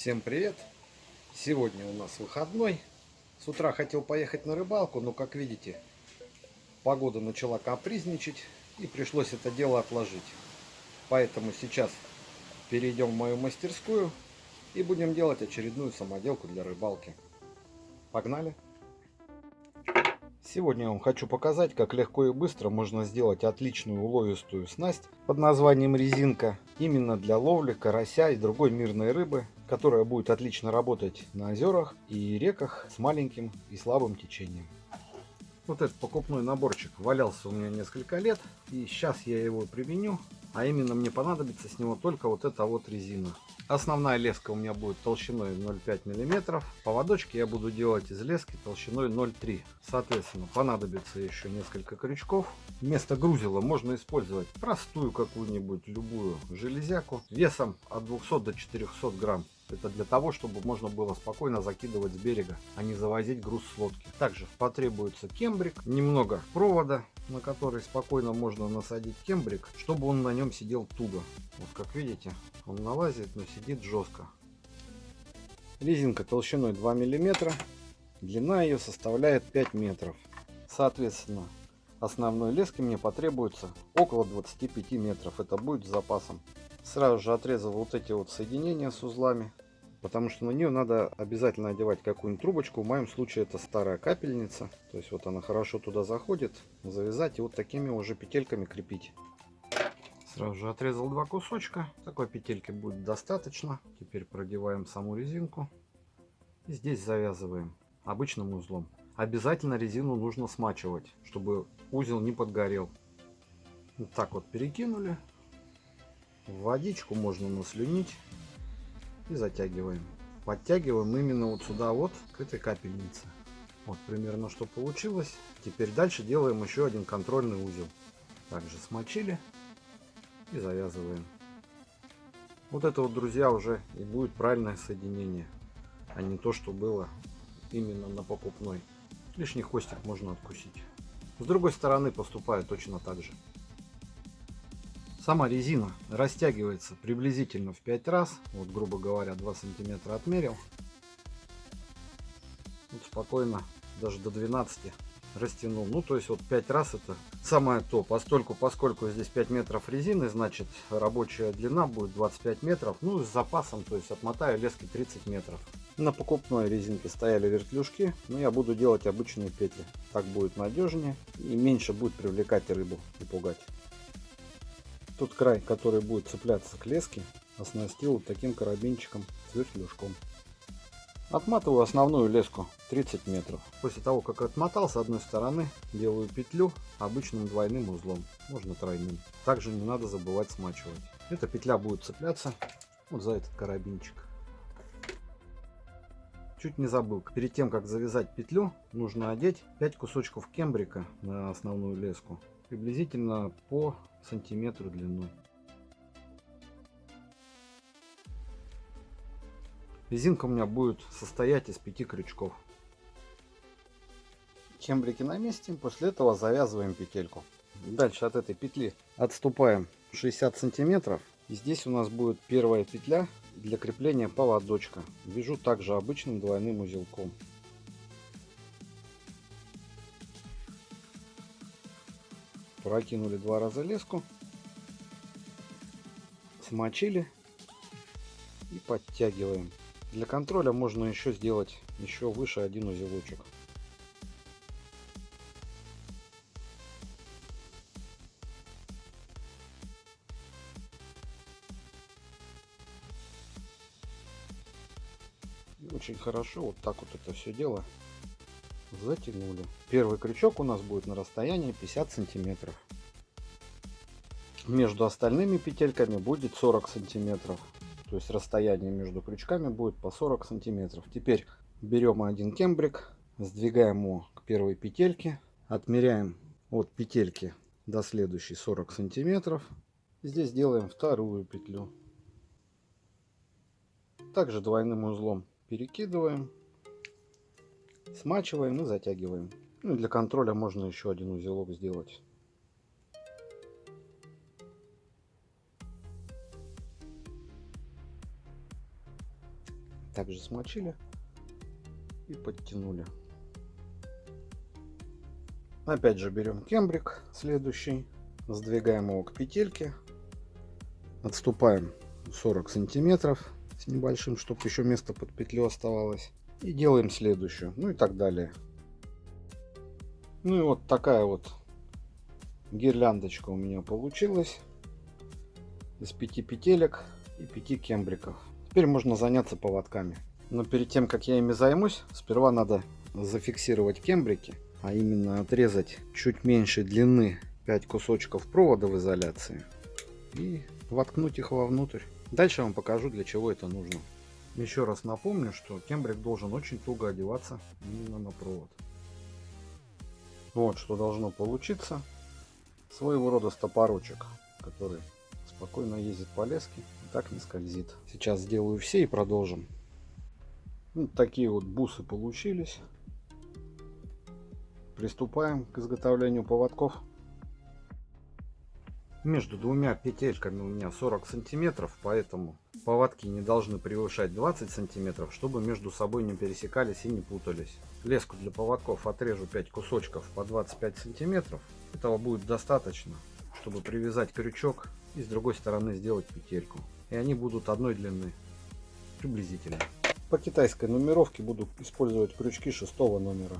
Всем привет! Сегодня у нас выходной. С утра хотел поехать на рыбалку, но как видите, погода начала капризничать и пришлось это дело отложить. Поэтому сейчас перейдем в мою мастерскую и будем делать очередную самоделку для рыбалки. Погнали! Сегодня я вам хочу показать, как легко и быстро можно сделать отличную уловистую снасть под названием резинка именно для ловли карася и другой мирной рыбы, которая будет отлично работать на озерах и реках с маленьким и слабым течением. Вот этот покупной наборчик валялся у меня несколько лет и сейчас я его применю, а именно мне понадобится с него только вот эта вот резина. Основная леска у меня будет толщиной 0,5 мм. Поводочки я буду делать из лески толщиной 0,3 Соответственно, понадобится еще несколько крючков. Вместо грузила можно использовать простую какую-нибудь любую железяку весом от 200 до 400 грамм. Это для того, чтобы можно было спокойно закидывать с берега, а не завозить груз с лодки. Также потребуется кембрик, немного провода, на который спокойно можно насадить кембрик, чтобы он на нем сидел туго. Вот как видите, он налазит, но сидит жестко. Резинка толщиной 2 мм, длина ее составляет 5 метров. Соответственно, основной лески мне потребуется около 25 метров. Это будет с запасом. Сразу же отрезал вот эти вот соединения с узлами. Потому что на нее надо обязательно одевать какую-нибудь трубочку. В моем случае это старая капельница. То есть вот она хорошо туда заходит. Завязать и вот такими уже петельками крепить. Сразу же отрезал два кусочка. Такой петельки будет достаточно. Теперь продеваем саму резинку. И здесь завязываем обычным узлом. Обязательно резину нужно смачивать, чтобы узел не подгорел. Вот так вот перекинули. Водичку можно наслюнить и затягиваем. Подтягиваем именно вот сюда вот, к этой капельнице. Вот примерно что получилось. Теперь дальше делаем еще один контрольный узел. Также смочили и завязываем. Вот это вот, друзья, уже и будет правильное соединение, а не то, что было именно на покупной. Лишний хвостик можно откусить. С другой стороны поступает точно так же. Сама резина растягивается приблизительно в 5 раз. Вот, грубо говоря, 2 сантиметра отмерил. Вот спокойно, даже до 12 растянул. Ну, то есть вот 5 раз это самое то. Постольку, поскольку здесь 5 метров резины, значит рабочая длина будет 25 метров. Ну, с запасом, то есть отмотаю лески 30 метров. На покупной резинке стояли вертлюжки, но я буду делать обычные петли. Так будет надежнее и меньше будет привлекать рыбу и пугать. Тот край, который будет цепляться к леске, оснастил вот таким карабинчиком с вертлюжком. Отматываю основную леску 30 метров. После того, как отмотал, с одной стороны делаю петлю обычным двойным узлом, можно тройным. Также не надо забывать смачивать. Эта петля будет цепляться вот за этот карабинчик. Чуть не забыл, перед тем как завязать петлю, нужно одеть 5 кусочков кембрика на основную леску, приблизительно по сантиметру длиной. Резинка у меня будет состоять из пяти крючков. Кембрики на месте. После этого завязываем петельку. Дальше от этой петли отступаем 60 сантиметров. И здесь у нас будет первая петля для крепления поводочка. Вяжу также обычным двойным узелком. Прокинули два раза леску. Смочили и подтягиваем. Для контроля можно еще сделать еще выше один узелочек. И очень хорошо вот так вот это все дело затянули. Первый крючок у нас будет на расстоянии 50 сантиметров. Между остальными петельками будет 40 сантиметров. То есть расстояние между крючками будет по 40 сантиметров. Теперь берем один кембрик, сдвигаем его к первой петельке, отмеряем от петельки до следующей 40 сантиметров. Здесь делаем вторую петлю. Также двойным узлом перекидываем, смачиваем и затягиваем. Ну, для контроля можно еще один узелок сделать. Также смочили и подтянули. Опять же берем кембрик следующий, сдвигаем его к петельке, отступаем 40 сантиметров с небольшим, чтобы еще место под петлю оставалось. И делаем следующую, ну и так далее. Ну и вот такая вот гирляндочка у меня получилась из пяти петелек и пяти кембриков. Теперь можно заняться поводками. Но перед тем, как я ими займусь, сперва надо зафиксировать кембрики а именно отрезать чуть меньше длины 5 кусочков провода в изоляции и воткнуть их вовнутрь. Дальше я вам покажу, для чего это нужно. Еще раз напомню, что кембрик должен очень туго одеваться именно на провод. Вот что должно получиться. Своего рода стопорочек, который спокойно ездит по леске и так не скользит. Сейчас сделаю все и продолжим. Вот такие вот бусы получились. Приступаем к изготовлению поводков. Между двумя петельками у меня 40 сантиметров, поэтому поводки не должны превышать 20 сантиметров, чтобы между собой не пересекались и не путались. Леску для поводков отрежу 5 кусочков по 25 сантиметров. Этого будет достаточно, чтобы привязать крючок и с другой стороны сделать петельку. И они будут одной длины, приблизительно. По китайской нумеровке буду использовать крючки шестого номера.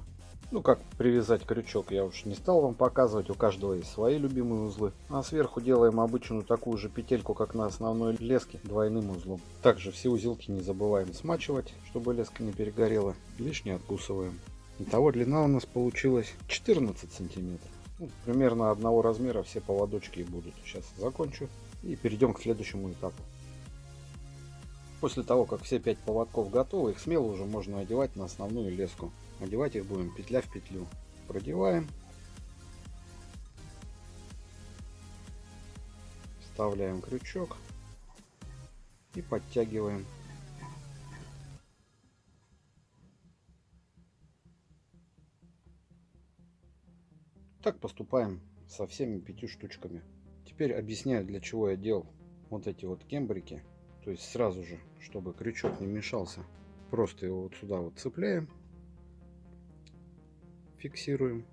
Ну, как привязать крючок, я уж не стал вам показывать. У каждого есть свои любимые узлы. А сверху делаем обычную такую же петельку, как на основной леске, двойным узлом. Также все узелки не забываем смачивать, чтобы леска не перегорела. Лишнее откусываем. Итого длина у нас получилась 14 сантиметров. Ну, примерно одного размера все поводочки будут. Сейчас закончу и перейдем к следующему этапу. После того, как все 5 поводков готовы, их смело уже можно одевать на основную леску. Одевать их будем петля в петлю. Продеваем. Вставляем крючок и подтягиваем. Так поступаем со всеми пятью штучками. Теперь объясняю, для чего я делал вот эти вот кембрики. То есть сразу же, чтобы крючок не мешался, просто его вот сюда вот цепляем фиксируем.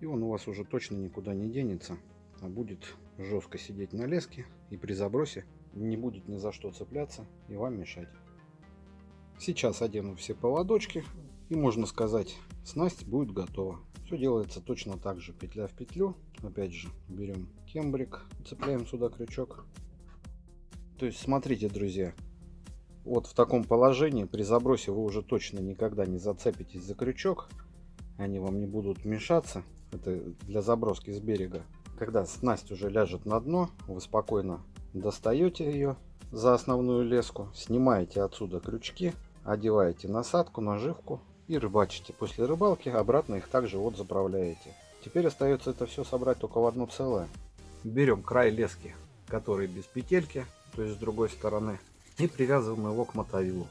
И он у вас уже точно никуда не денется, а будет жестко сидеть на леске и при забросе не будет ни за что цепляться и вам мешать. Сейчас одену все поводочки и можно сказать снасть будет готова. Все делается точно так же, петля в петлю. Опять же берем кембрик, цепляем сюда крючок. То есть смотрите, друзья, вот в таком положении при забросе вы уже точно никогда не зацепитесь за крючок они вам не будут мешаться. Это для заброски с берега. Когда снасть уже ляжет на дно, вы спокойно достаете ее за основную леску, снимаете отсюда крючки, одеваете насадку, наживку и рыбачите. После рыбалки обратно их также вот заправляете. Теперь остается это все собрать только в одно целое. Берем край лески, который без петельки, то есть с другой стороны, и привязываем его к мотовилу.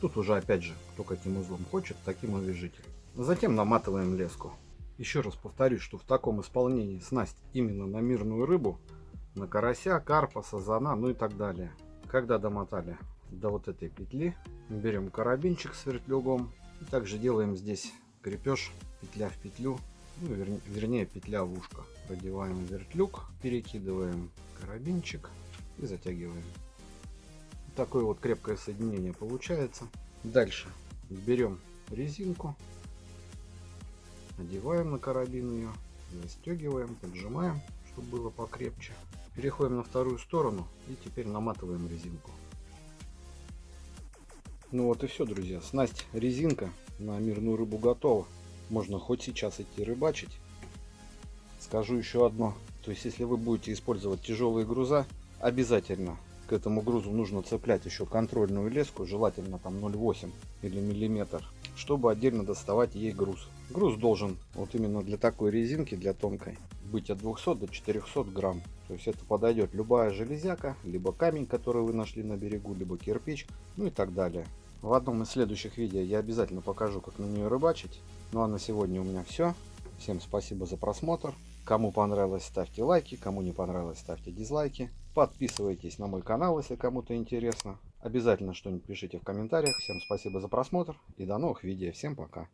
Тут уже опять же, кто каким узлом хочет, таким и вяжите. Затем наматываем леску. Еще раз повторюсь, что в таком исполнении снасть именно на мирную рыбу, на карася, карпа, сазана, ну и так далее. Когда домотали до вот этой петли, берем карабинчик с вертлюгом. И также делаем здесь крепеж, петля в петлю, ну, вернее, вернее петля в ушко. Продеваем вертлюг, перекидываем карабинчик и затягиваем. Такое вот крепкое соединение получается. Дальше берем резинку Надеваем на карабин ее, застегиваем, поджимаем, чтобы было покрепче. Переходим на вторую сторону и теперь наматываем резинку. Ну вот и все, друзья. Снасть резинка на мирную рыбу готова. Можно хоть сейчас идти рыбачить. Скажу еще одно. То есть, если вы будете использовать тяжелые груза, обязательно к этому грузу нужно цеплять еще контрольную леску, желательно там 0,8 или миллиметр, чтобы отдельно доставать ей груз. Груз должен вот именно для такой резинки, для тонкой, быть от 200 до 400 грамм. То есть это подойдет любая железяка, либо камень, который вы нашли на берегу, либо кирпич, ну и так далее. В одном из следующих видео я обязательно покажу, как на нее рыбачить. Ну а на сегодня у меня все. Всем спасибо за просмотр. Кому понравилось, ставьте лайки. Кому не понравилось, ставьте дизлайки. Подписывайтесь на мой канал, если кому-то интересно. Обязательно что-нибудь пишите в комментариях. Всем спасибо за просмотр и до новых видео. Всем пока.